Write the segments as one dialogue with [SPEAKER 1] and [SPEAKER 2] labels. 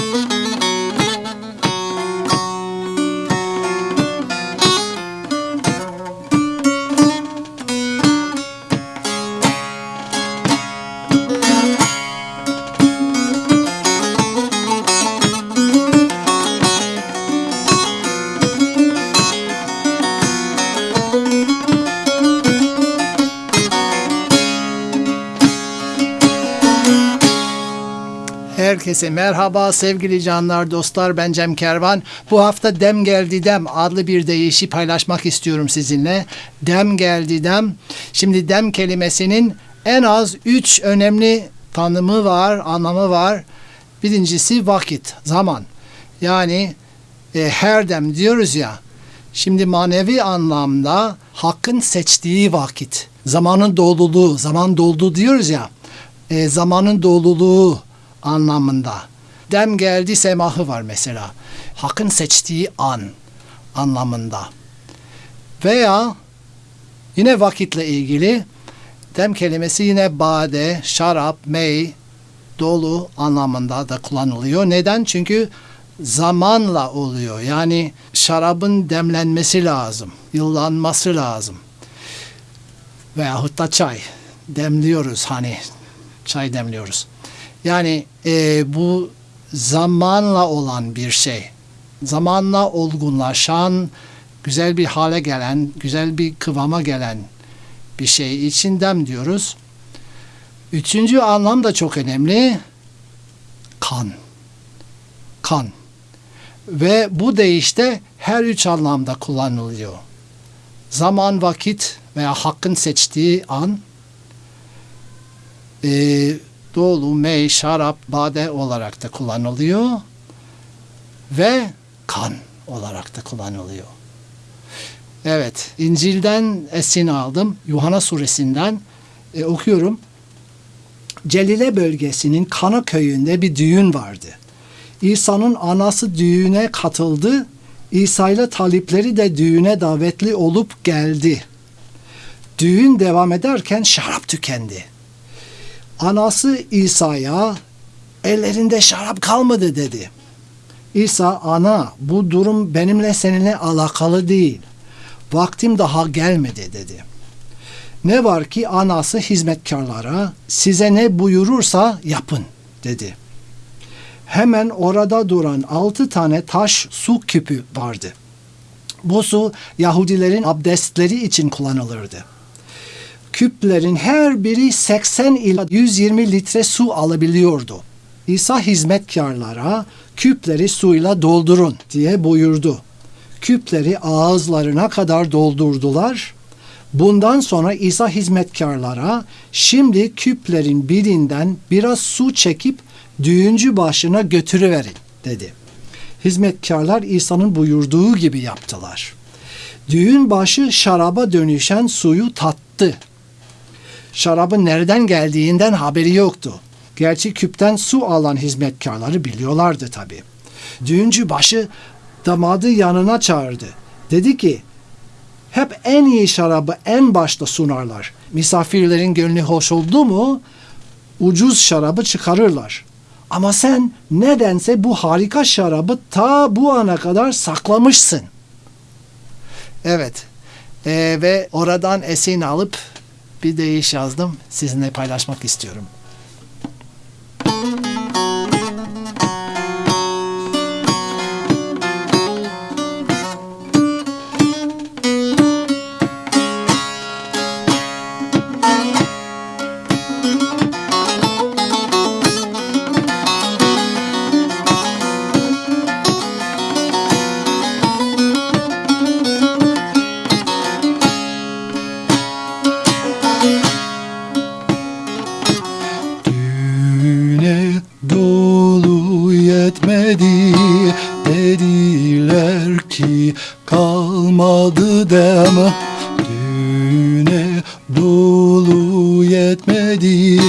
[SPEAKER 1] Música Herkese merhaba sevgili canlar, dostlar. Ben Cem Kervan. Bu hafta Dem Geldi Dem adlı bir deyişi paylaşmak istiyorum sizinle. Dem Geldi Dem. Şimdi dem kelimesinin en az üç önemli tanımı var, anlamı var. Birincisi vakit, zaman. Yani e, her dem diyoruz ya. Şimdi manevi anlamda hakkın seçtiği vakit, zamanın doluluğu, zaman doldu diyoruz ya. E, zamanın doluluğu anlamında. Dem geldi semahı var mesela. Hakkın seçtiği an anlamında. Veya yine vakitle ilgili dem kelimesi yine bade, şarap, mey, dolu anlamında da kullanılıyor. Neden? Çünkü zamanla oluyor. Yani şarabın demlenmesi lazım, yıllanması lazım. Veyahut da çay demliyoruz hani çay demliyoruz. Yani e, bu zamanla olan bir şey. Zamanla olgunlaşan, güzel bir hale gelen, güzel bir kıvama gelen bir şey için dem diyoruz. Üçüncü anlam da çok önemli. Kan. Kan. Ve bu deyişte her üç anlamda kullanılıyor. Zaman, vakit veya hakkın seçtiği an, e, dolu, mey, şarap, bade olarak da kullanılıyor ve kan olarak da kullanılıyor. Evet, İncil'den esin aldım. Yuhanna suresinden e, okuyorum. Celile bölgesinin Kana köyünde bir düğün vardı. İsa'nın anası düğüne katıldı. İsa ile talipleri de düğüne davetli olup geldi. Düğün devam ederken şarap tükendi. Anası İsa'ya ellerinde şarap kalmadı dedi. İsa ana bu durum benimle seninle alakalı değil. Vaktim daha gelmedi dedi. Ne var ki anası hizmetkarlara size ne buyurursa yapın dedi. Hemen orada duran altı tane taş su küpü vardı. Bu su Yahudilerin abdestleri için kullanılırdı küplerin her biri 80 ila 120 litre su alabiliyordu. İsa hizmetkarlara küpleri suyla doldurun diye buyurdu. Küpleri ağızlarına kadar doldurdular. Bundan sonra İsa hizmetkarlara şimdi küplerin birinden biraz su çekip düğüncü başına götürüverin dedi. Hizmetkarlar İsa'nın buyurduğu gibi yaptılar. Düğün başı şaraba dönüşen suyu tattı şarabın nereden geldiğinden haberi yoktu. Gerçi küpten su alan hizmetkarları biliyorlardı tabi. Düğüncü başı damadı yanına çağırdı. Dedi ki hep en iyi şarabı en başta sunarlar. Misafirlerin gönlü hoş oldu mu ucuz şarabı çıkarırlar. Ama sen nedense bu harika şarabı ta bu ana kadar saklamışsın. Evet. Ee, ve oradan esin alıp bir deyiş yazdım. Sizinle paylaşmak istiyorum. Yetmedi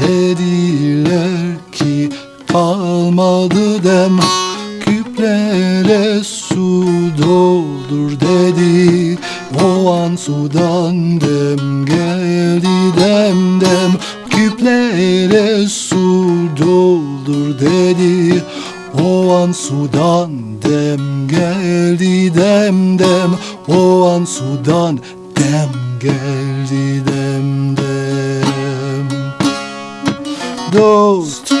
[SPEAKER 1] Dediler ki kalmadı dem Küplere su doldur dedi. O an sudan dem geldi dem dem Küplere su doldur dedi. O an sudan dem geldi dem dem O an sudan dem geldi dem Dost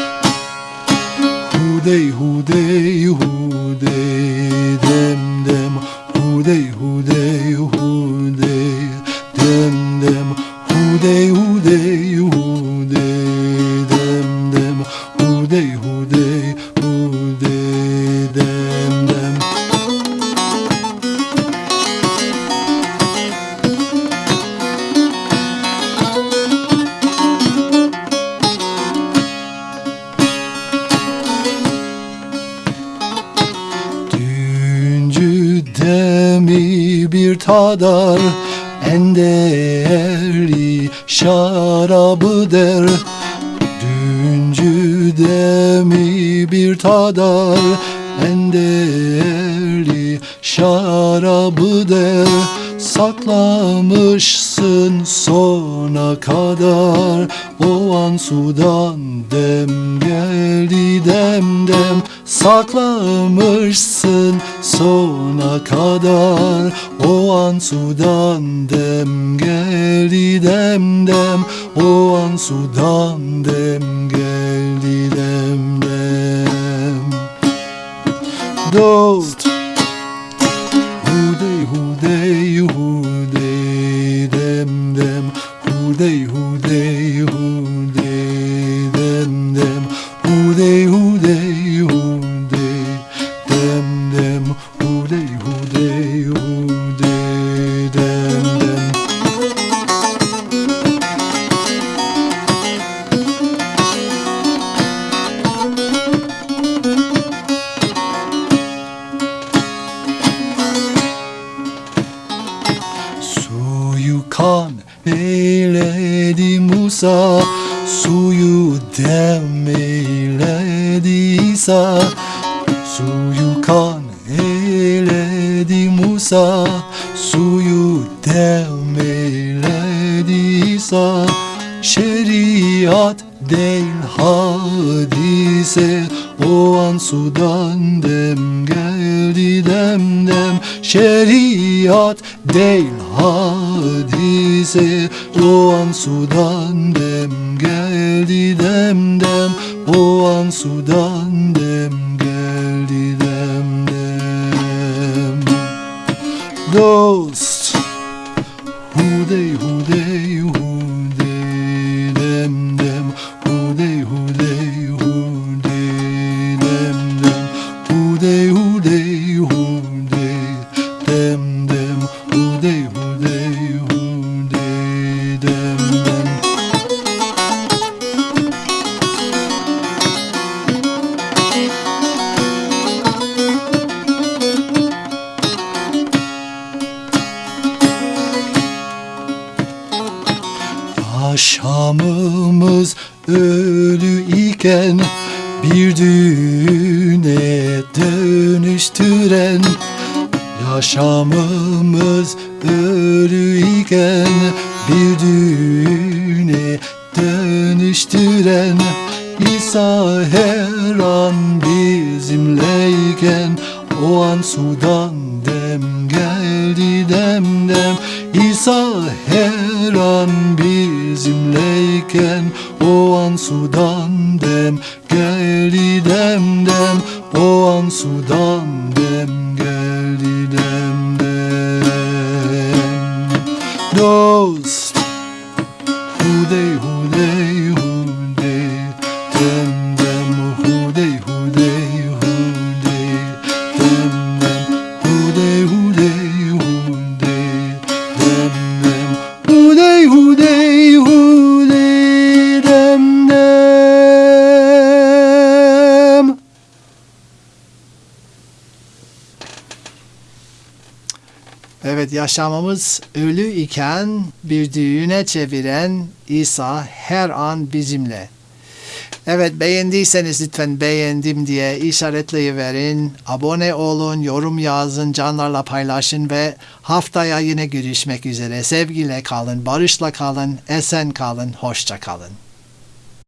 [SPEAKER 1] Hudey hudey hudey dem dem Hudey tadar En değerli şarabı der. Düncü demi bir tadar En değerli şarabı der. Saklamışsın sona kadar. O an sudan dem geldi dem dem Saklamışsın sona kadar. O an sudan dem geldi dem dem. O an sudan dem geldi dem dem. Dost Musa Suyu dem eyledi İsa Suyu kan eyledi Musa Suyu dem eyledi İsa Şeriat değil hadise O an sudan dem geldi dem dem Şeriat değil hadise. O an sudan dem geldi dem dem. O an sudan dem geldi dem dem. Dost Yaşamımız ölü iken bir düğüne dönüştüren Yaşamımız ölü iken bir düğüne dönüştüren İsa her an bizimleyken o an sudan dem geldi dem dem İsa her an bizimleyken o an sudan dem geldi dem dem o an sudan dem geldi Evet yaşamamız ölü iken bir düğüne çeviren İsa her an bizimle. Evet beğendiyseniz lütfen beğendim diye işaretleyiverin. Abone olun, yorum yazın, canlarla paylaşın ve haftaya yine görüşmek üzere. Sevgiyle kalın, barışla kalın, esen kalın, hoşça kalın.